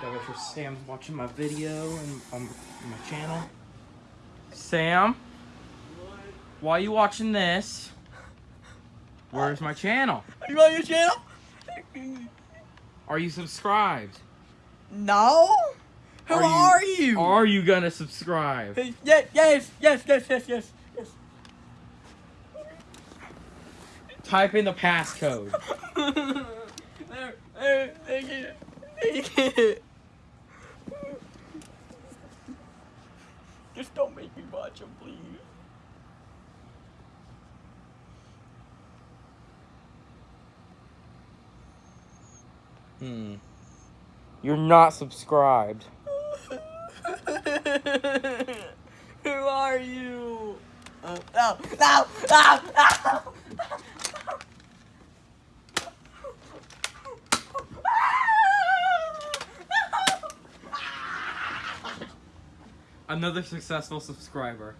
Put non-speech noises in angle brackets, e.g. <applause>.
Gotta make sure Sam's watching my video and on my channel. Sam, why are you watching this? Where's my channel? Are you on your channel? Are you subscribed? No. Who Are are you- you? Are you gonna subscribe? Yes, yes, yes, yes, yes, yes, yes. Type in the passcode. <laughs> there, there, thank you, thank Just don't make me watch them, please. Hmm. You're not subscribed. <laughs> Who are you? Uh, no, no, no, no. Another successful subscriber.